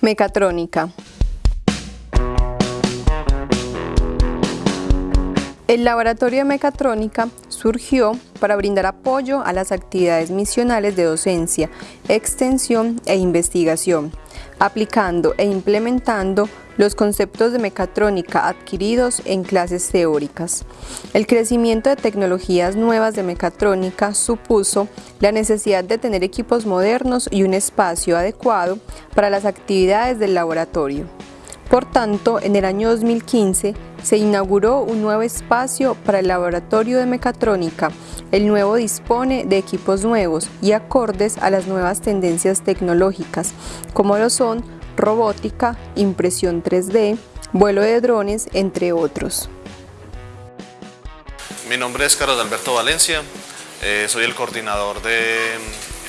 Mecatrónica. El Laboratorio de Mecatrónica surgió para brindar apoyo a las actividades misionales de docencia, extensión e investigación, aplicando e implementando los conceptos de mecatrónica adquiridos en clases teóricas. El crecimiento de tecnologías nuevas de mecatrónica supuso la necesidad de tener equipos modernos y un espacio adecuado para las actividades del laboratorio. Por tanto, en el año 2015 se inauguró un nuevo espacio para el laboratorio de mecatrónica. El nuevo dispone de equipos nuevos y acordes a las nuevas tendencias tecnológicas, como lo son robótica, impresión 3D, vuelo de drones, entre otros. Mi nombre es Carlos Alberto Valencia, eh, soy el coordinador del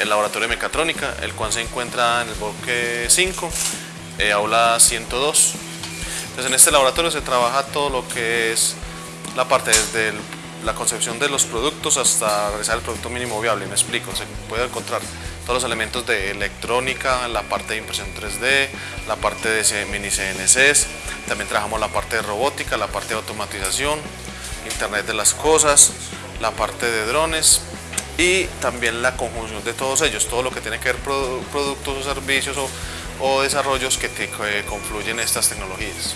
mm, laboratorio de mecatrónica, el cual se encuentra en el bloque 5, eh, aula 102. Entonces en este laboratorio se trabaja todo lo que es la parte desde la concepción de los productos hasta realizar el producto mínimo viable, me explico, se puede encontrar todos los elementos de electrónica, la parte de impresión 3D, la parte de mini CNCs, también trabajamos la parte de robótica, la parte de automatización, internet de las cosas, la parte de drones y también la conjunción de todos ellos, todo lo que tiene que ver productos o servicios o, desarrollos que, que confluyen estas tecnologías.